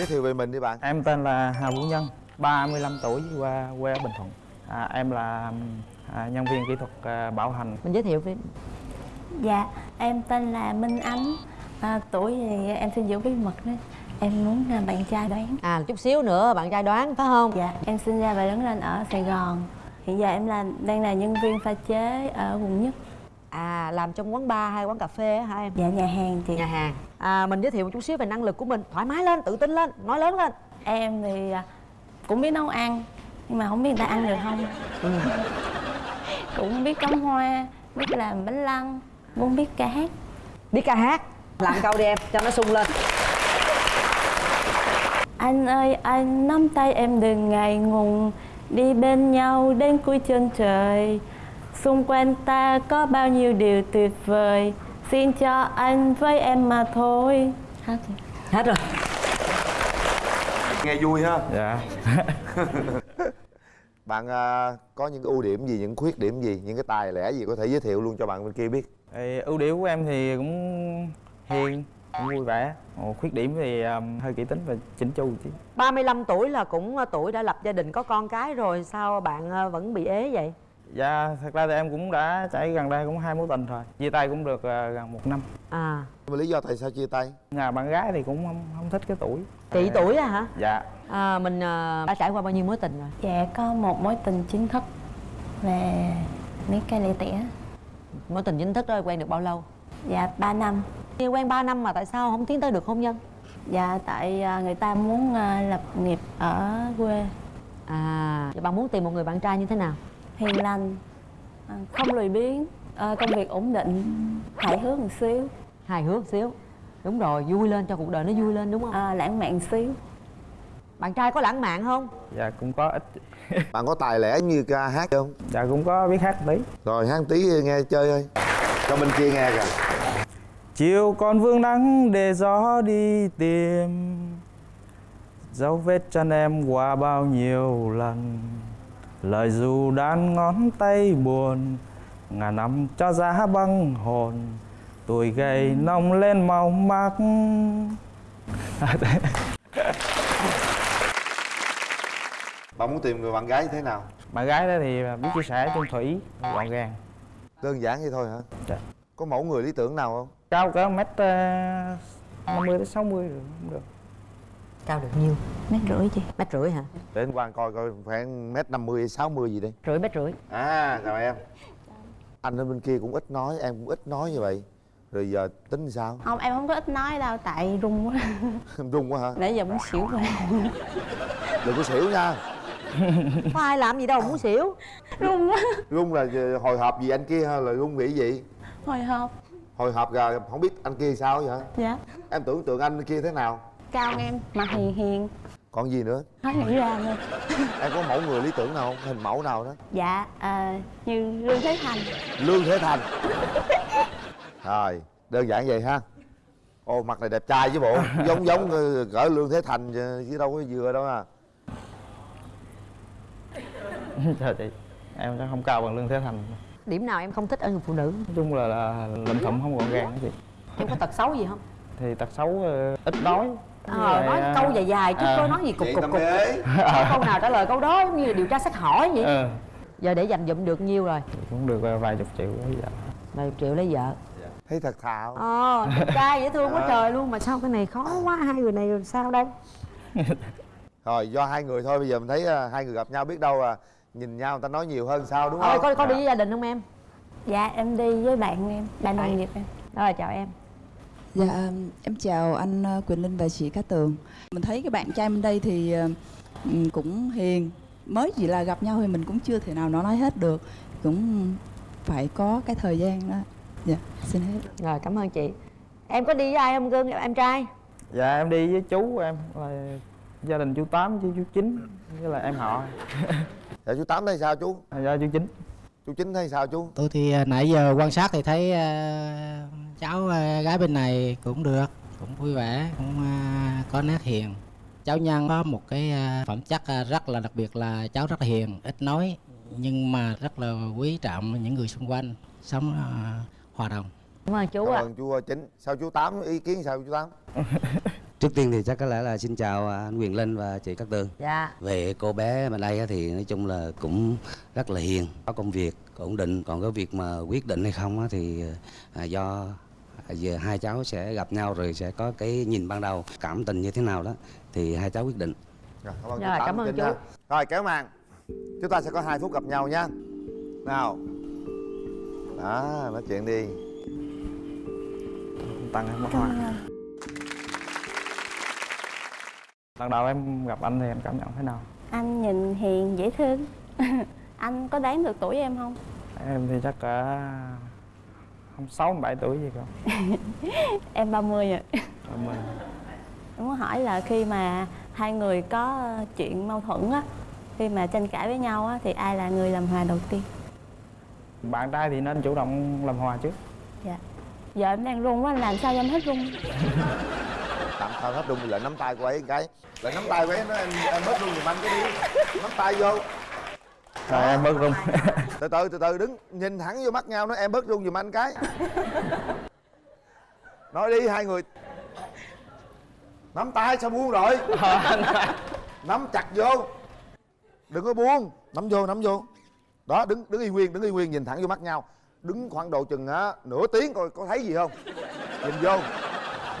giới thiệu về mình đi bạn. Em tên là Hà Vũ Nhân, 35 tuổi, qua quê ở Bình Thuận. À, em là à, nhân viên kỹ thuật à, bảo hành. mình giới thiệu với Dạ, em tên là Minh Ánh. À, Tuổi thì em xin giữ bí mật đó. Em muốn à, bạn trai đoán. À chút xíu nữa bạn trai đoán phải không? Dạ, em sinh ra và lớn lên ở Sài Gòn. Hiện giờ em là đang là nhân viên pha chế ở quận nhất à làm trong quán bar hay quán cà phê á hả em? Dạ, nhà hàng chị. Nhà hàng. À mình giới thiệu một chút xíu về năng lực của mình. Thoải mái lên tự tin lên nói lớn lên. Em thì à, cũng biết nấu ăn Nhưng mà không biết người ta ăn được không. Cũng biết cắm hoa, biết làm bánh lăng Cũng biết ca hát. Biết ca hát. Làm câu đi em cho nó sung lên. Anh ơi anh nắm tay em đừng ngày ngùng Đi bên nhau đến cuối chân trời Xung quanh ta có bao nhiêu điều tuyệt vời Xin cho anh với em mà thôi Hết rồi. hết rồi nghe vui ha Dạ. bạn à, có những ưu điểm gì những khuyết điểm gì những cái tài lẻ gì có thể giới thiệu luôn cho bạn bên kia biết Thì ưu điểm của em thì cũng hiền, cũng vui vẻ. Ồ, khuyết điểm thì um, hơi kỹ tính và chỉnh chu chứ. 35 tuổi là cũng ờ, tuổi đã lập gia đình có con cái rồi sao bạn vẫn bị ế vậy Dạ, thật ra thì em cũng đã trải gần đây cũng hai mối tình rồi. Chia tay cũng được à, gần một năm. à. Nhưng mà lý do tại sao chia tay? Nhà bạn gái thì cũng không, không thích cái tuổi. chị tuổi à hả? Dạ. à, mình ờ, đã trải qua bao nhiêu mối tình rồi? Dạ có một mối tình chính thức Về mấy cây lẻ tẻ. Mối tình chính thức đó quen được bao lâu? Dạ 3 năm. Khi quen 3 năm mà tại sao không tiến tới được hôn nhân? Dạ tại à, người ta muốn à, lập nghiệp ở quê. À vậy bạn muốn tìm một người bạn trai như thế nào hiền lành à, không lười biếng à, công việc ổn định hài hước một xíu. Hài hước xíu. Đúng rồi vui lên cho cuộc đời nó vui lên đúng không? À, lãng mạn xíu. Bạn trai có lãng mạn không? Dạ cũng có ít. bạn có tài lẻ như ca hát không? Dạ cũng có biết hát một tí. rồi hát tí nghe chơi thôi cho bên kia nghe kìa. Chiều còn vương nắng để gió đi tìm. Dấu vết chân em qua bao nhiêu lần Lời dù đan ngón tay buồn Ngàn năm cho giá băng hồn Tuổi gầy nông lên màu mắt bạn muốn tìm người bạn gái như thế nào? Bạn gái đó thì biết chia sẻ chung thủy Gọn gàng. Đơn giản vậy thôi hả? Dạ. có mẫu người lý tưởng nào không? Cao cỡ mét ờ, 50 đến 60 rồi cũng được cao được nhiêu? Mét rưỡi chị. Mét rưỡi hả? Để anh quan coi coi khoảng mét năm mươi sáu mươi gì đây rưỡi mét rưỡi. À chào em. Anh ở bên kia cũng ít nói em cũng ít nói như vậy. Rồi giờ tính sao? Không em không có ít nói đâu tại run quá. Em run quá hả? Nãy giờ muốn xỉu rồi. Đừng có xỉu nha. Có ai làm gì đâu muốn xỉu. Run quá. Run là hồi hộp gì anh kia hay là run nghĩ gì? Hồi hộp. Hồi hộp rồi không biết anh kia sao vậy dạ. Em tưởng tượng anh kia thế nào cao em mặt hiền hiền. Còn gì nữa? Hết nghĩ ra luôn em có mẫu người lý tưởng nào không? Hình mẫu nào đó? Dạ à, như lương thế thành. Lương thế thành. Rồi đơn giản vậy ha. Ô mặt này đẹp trai chứ bộ. Giống giống ờ, cỡ lương thế thành chứ đâu có vừa đâu à. Trời chị Em chắc không cao bằng Lương Thế Thành. Điểm nào em không thích ở người phụ nữ? Nói chung là, là lụm thụm không gọn gàng đó chị. Em có tật xấu gì không? Thì tật xấu ờ, ít nói Với ờ nói ờ, câu dài dài chứ ờ, có nói gì cục cục cục. câu nào trả lời câu đó giống như là điều tra xét hỏi vậy? Ờ, giờ để dành dụm được nhiêu rồi? Cũng được ờ, vài chục triệu bây giờ vài chục triệu lấy vợ. Thấy thật thạo ờ trai dễ thương quá Ờ. trời luôn mà sao cái này khó quá hai người này làm sao đây? Rồi do hai người thôi bây giờ mình thấy à, hai người gặp nhau biết đâu à nhìn nhau người ta nói nhiều hơn sao đúng thôi không? có có đi với gia đình không em? Dạ em đi với bạn em bạn đồng nghiệp em. Rồi chào em Dạ, em chào anh ờ, Quỳnh Linh và chị Cát Tường. Mình thấy cái bạn trai bên đây thì ờ, ừm, cũng hiền. Mới chỉ là gặp nhau thì mình cũng chưa thể nào nó nói hết được. Cũng phải có cái thời gian đó. Dạ, xin hết. rồi cảm ơn chị em có đi với ai không cưng em trai Dạ em đi với chú của em là gia đình chú Tám với chú Chín với là em họ dạ chú tám thấy sao chú do chú Chín chú chính thấy sao chú tôi thì à, nãy giờ quan sát thì thấy à, cháu à, gái bên này cũng được cũng vui vẻ cũng à, có nét hiền. Cháu nhân có một cái à, phẩm chất rất là đặc biệt là cháu rất là hiền ít nói nhưng mà rất là quý trọng những người xung quanh sống hòa đồng. Cảm ơn chú cảm ạ. ơn chú chính. Sao chú tám ý kiến sao chú tám? Trước tiên thì chắc có lẽ là xin chào anh Quyền Linh và chị Cát Tường. dạ. Về cô bé bên đây á thì nói chung là cũng rất là hiền, có công việc ổn định. Còn cái việc mà quyết định hay không á thì do giờ hai cháu sẽ gặp nhau rồi sẽ có cái nhìn ban đầu cảm tình như thế nào đó thì hai cháu quyết định. Rồi, cảm ơn Rồi, chú Tám, cảm ơn Trinh chú. nha. Rồi kéo màn Chúng ta sẽ có hai phút gặp nhau nha Nào Đó, nói chuyện đi tặng em một hoa lần đầu em gặp anh thì em cảm nhận thế nào Anh nhìn hiền dễ thương Anh có đoán được tuổi em không? em thì chắc cả không sáu bảy tuổi gì cơ Em 30 rồi Em mười. Em muốn hỏi là khi mà hai người có chuyện mâu thuẫn á Khi mà tranh cãi với nhau á Thì ai là người làm hòa đầu tiên? bạn trai thì nên chủ động làm hòa trước. Dạ. Giờ em đang run quá, làm sao cho em hết run? Tạm sao hết thì lại nắm tay của ấy một cái. Lại nắm tay của ấy nó em, em bớt rung giùm anh cái đi. Nắm tay vô rồi em bớt rung. Từ từ từ từ đứng nhìn thẳng vô mắt nhau nói em bớt rung giùm anh cái. Nói đi hai người. Nắm tay sao buông rồi? Nắm chặt vô. Đừng có buông. Nắm vô nắm vô. Đó đứng đứng y nguyên đứng y nguyên nhìn thẳng vô mắt nhau. Đứng khoảng độ chừng á nửa tiếng coi có thấy gì không? Nhìn vô.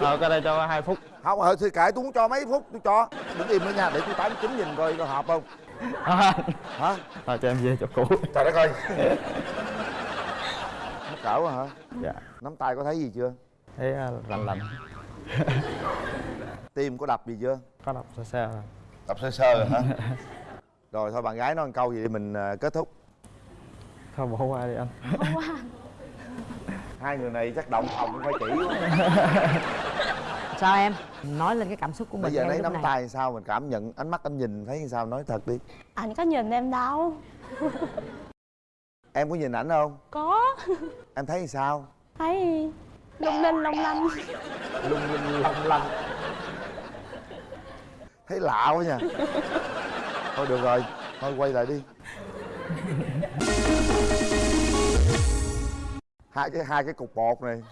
Rồi cái đây cho hai phút. Không ờ thì kệ tôi muốn cho mấy phút tôi cho. Đứng im nữa nha để tôi tám chín nhìn coi có hợp không hả? Rồi cho em về chỗ cũ. Trời đất ơi. Mắc cỡ quá hả? Dạ. Nắm tay có thấy gì chưa? Thấy à, lạnh lạnh. Tim có đập gì chưa? Có đọc sơ sơ. Rồi đập sơ sơ rồi hả? Rồi thôi bạn gái nói một câu gì để mình à, kết thúc. Thôi bỏ qua đi anh. Hai người này chắc động phòng cũng phải chỉ quá sao em? Nói lên cái cảm xúc của mình bây giờ lấy nắm này. tay sao mình cảm nhận ánh mắt anh nhìn thấy sao nói thật đi. Anh có nhìn em đâu. Em có nhìn ảnh không? Có. Em thấy sao? Thấy lung linh long lanh lung linh long lanh thấy lạ quá nha. Thôi được rồi thôi quay lại đi. Hai cái hai cái cục bột này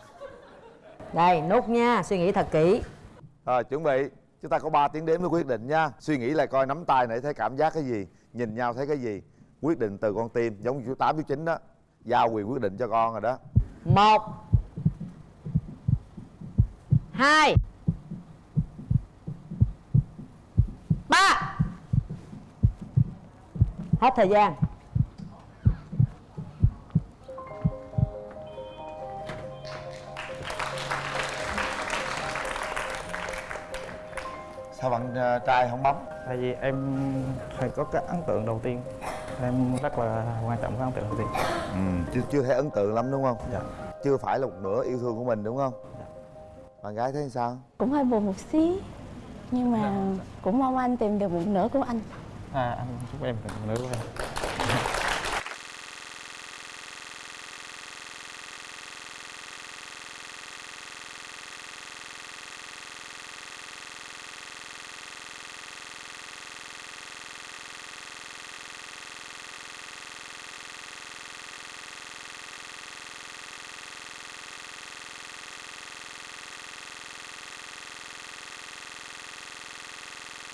đây nút nha suy nghĩ thật kỹ. Rồi chuẩn bị. Chúng ta có 3 tiếng đếm mới quyết định nha. Suy nghĩ lại coi nắm tay này thấy cảm giác cái gì nhìn nhau thấy cái gì. Quyết định từ con tim giống như chú tám chú chín đó. Giao quyền quyết định cho con rồi đó. Một hai ba. Hết thời gian sao bạn ờ, trai không bấm? Tại vì em phải có cái ấn tượng đầu tiên. Em rất là quan trọng cái ấn tượng đầu tiên. Ừ, chưa chưa thấy ấn tượng lắm đúng không? Dạ. Chưa phải là một nửa yêu thương của mình đúng không? Bạn gái thấy sao? Cũng hơi buồn một xí Nhưng mà cũng mong anh tìm được một nửa của anh. À anh chúc em được một nửa của em